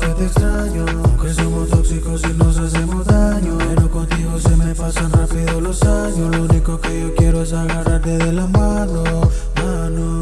que te extraño. Aunque somos tóxicos y nos hacemos daño. Pero contigo se me pasan rápido los años. Lo único que yo quiero es agarrarte de la mano, mano.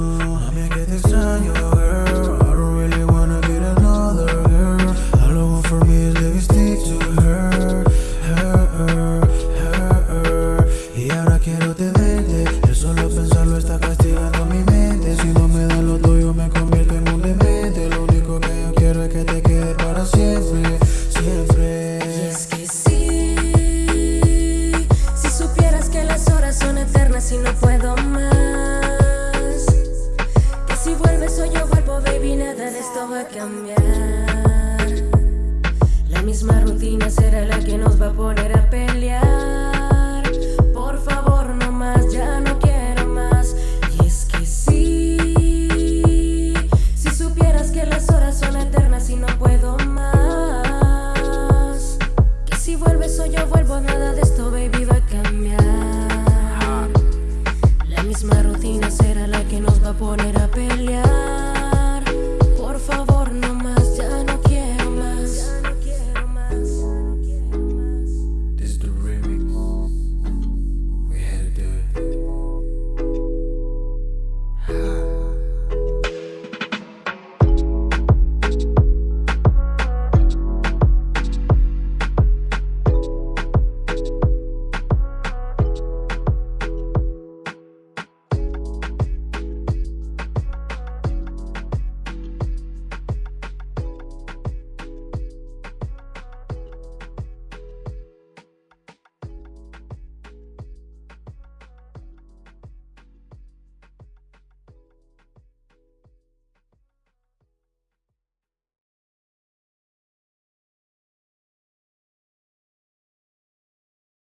yo vuelvo, baby, nada de esto va a cambiar. La misma rutina será la